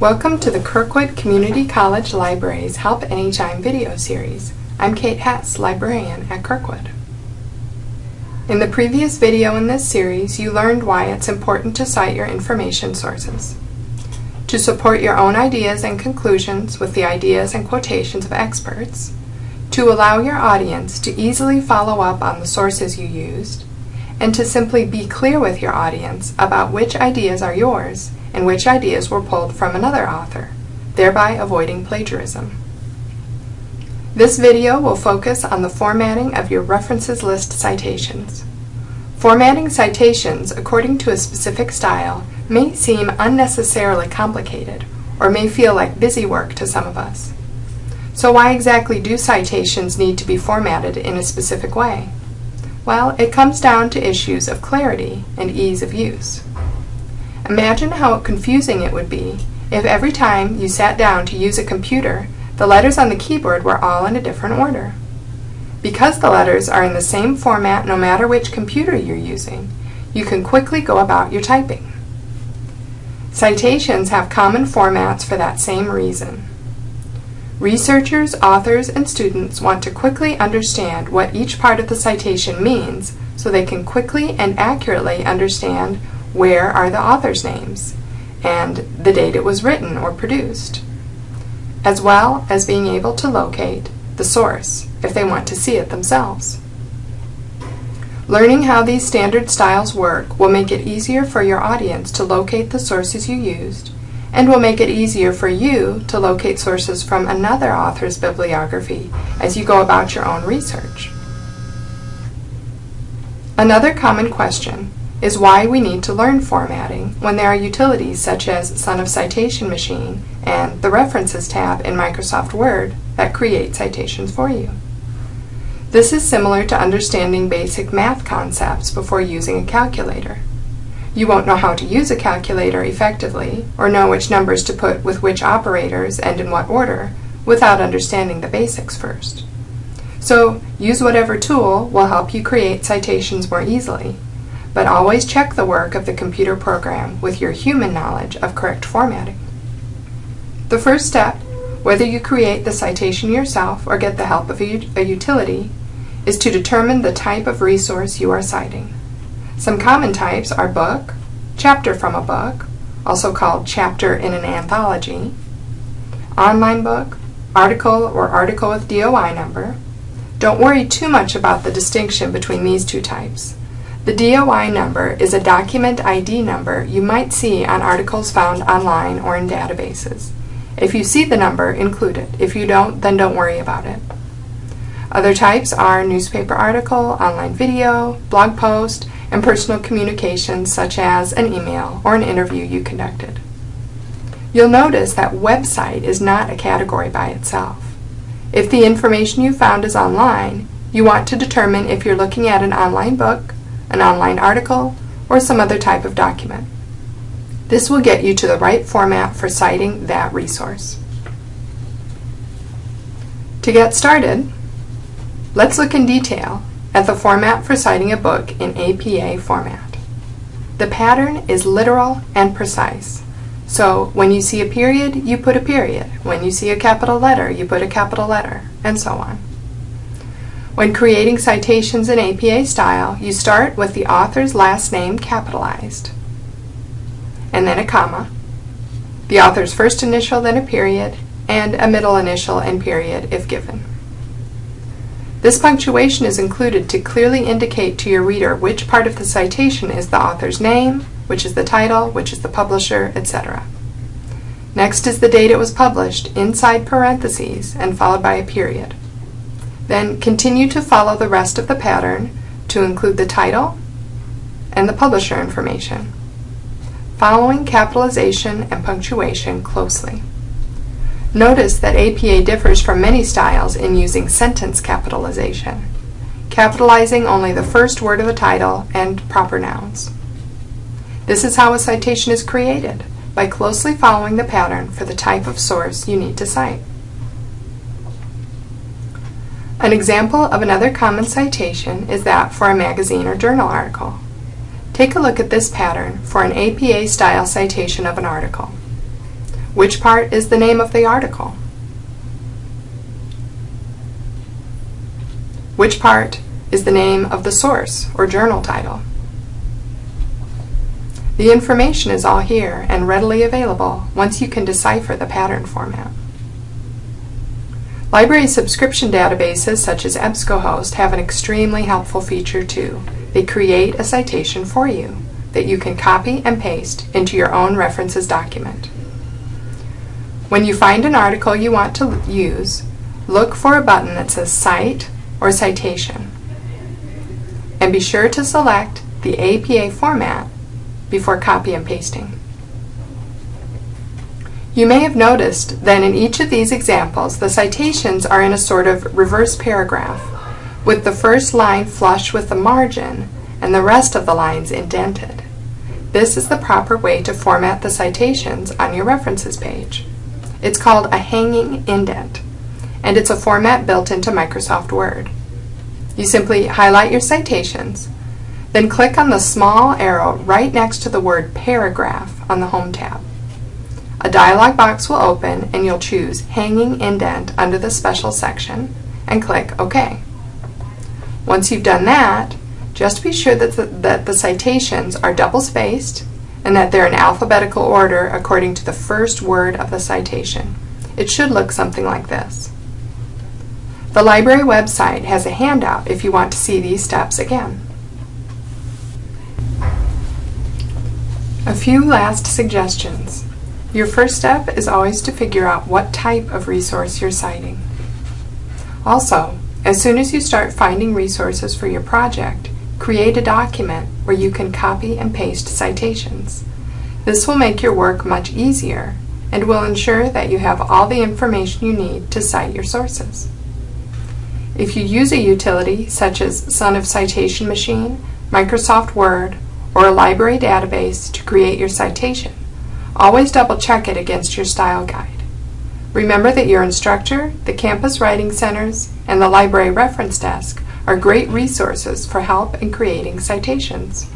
Welcome to the Kirkwood Community College Library's Help Anytime video series. I'm Kate Hess, librarian at Kirkwood. In the previous video in this series, you learned why it's important to cite your information sources. To support your own ideas and conclusions with the ideas and quotations of experts, to allow your audience to easily follow up on the sources you used, and to simply be clear with your audience about which ideas are yours and which ideas were pulled from another author, thereby avoiding plagiarism. This video will focus on the formatting of your references list citations. Formatting citations according to a specific style may seem unnecessarily complicated or may feel like busy work to some of us. So why exactly do citations need to be formatted in a specific way? Well, it comes down to issues of clarity and ease of use. Imagine how confusing it would be if every time you sat down to use a computer, the letters on the keyboard were all in a different order. Because the letters are in the same format no matter which computer you're using, you can quickly go about your typing. Citations have common formats for that same reason. Researchers, authors, and students want to quickly understand what each part of the citation means so they can quickly and accurately understand where are the author's names, and the date it was written or produced, as well as being able to locate the source if they want to see it themselves. Learning how these standard styles work will make it easier for your audience to locate the sources you used and will make it easier for you to locate sources from another author's bibliography as you go about your own research. Another common question is why we need to learn formatting when there are utilities such as Son of Citation Machine and the References tab in Microsoft Word that create citations for you. This is similar to understanding basic math concepts before using a calculator. You won't know how to use a calculator effectively or know which numbers to put with which operators and in what order without understanding the basics first. So use whatever tool will help you create citations more easily but always check the work of the computer program with your human knowledge of correct formatting. The first step, whether you create the citation yourself or get the help of a, utility, is to determine the type of resource you are citing. Some common types are book, chapter from a book, also called chapter in an anthology, online book, article or article with DOI number. Don't worry too much about the distinction between these two types. The DOI number is a document ID number you might see on articles found online or in databases. If you see the number, include it. If you don't, then don't worry about it. Other types are newspaper article, online video, blog post, and personal communications such as an email or an interview you conducted. You'll notice that website is not a category by itself. If the information you found is online, you want to determine if you're looking at an online book, an online article, or some other type of document. This will get you to the right format for citing that resource. To get started, let's look in detail at the format for citing a book in APA format. The pattern is literal and precise. So when you see a period, you put a period. When you see a capital letter, you put a capital letter, and so on. When creating citations in APA style, you start with the author's last name capitalized, and then a comma, the author's first initial, then a period, and a middle initial and period if given. This punctuation is included to clearly indicate to your reader which part of the citation is the author's name, which is the title, which is the publisher, etc. Next is the date it was published, inside parentheses, and followed by a period. Then continue to follow the rest of the pattern to include the title and the publisher information, following capitalization and punctuation closely. Notice that APA differs from many styles in using sentence capitalization, capitalizing only the first word of a title and proper nouns. This is how a citation is created, by closely following the pattern for the type of source you need to cite. An example of another common citation is that for a magazine or journal article. Take a look at this pattern for an APA style citation of an article. Which part is the name of the article? Which part is the name of the source or journal title? The information is all here and readily available once you can decipher the pattern format. Library subscription databases such as EBSCOhost have an extremely helpful feature too. They create a citation for you that you can copy and paste into your own references document. When you find an article you want to use, look for a button that says Cite or Citation. And be sure to select the APA format before copy and pasting. You may have noticed that in each of these examples, the citations are in a sort of reverse paragraph, with the first line flush with the margin and the rest of the lines indented. This is the proper way to format the citations on your references page. It's called a hanging indent, and it's a format built into Microsoft Word. You simply highlight your citations, then click on the small arrow right next to the word Paragraph on the Home tab. A dialog box will open and you'll choose Hanging Indent under the Special section and click OK. Once you've done that, just be sure that the, that the citations are double-spaced and that they're in alphabetical order according to the first word of the citation. It should look something like this. The library website has a handout if you want to see these steps again. A few last suggestions. Your first step is always to figure out what type of resource you're citing. Also, as soon as you start finding resources for your project, create a document where you can copy and paste citations. This will make your work much easier and will ensure that you have all the information you need to cite your sources. If you use a utility such as Son of Citation Machine, Microsoft Word, or a library database to create your citation, Always double check it against your style guide. Remember that your instructor, the campus writing centers, and the library reference desk are great resources for help in creating citations.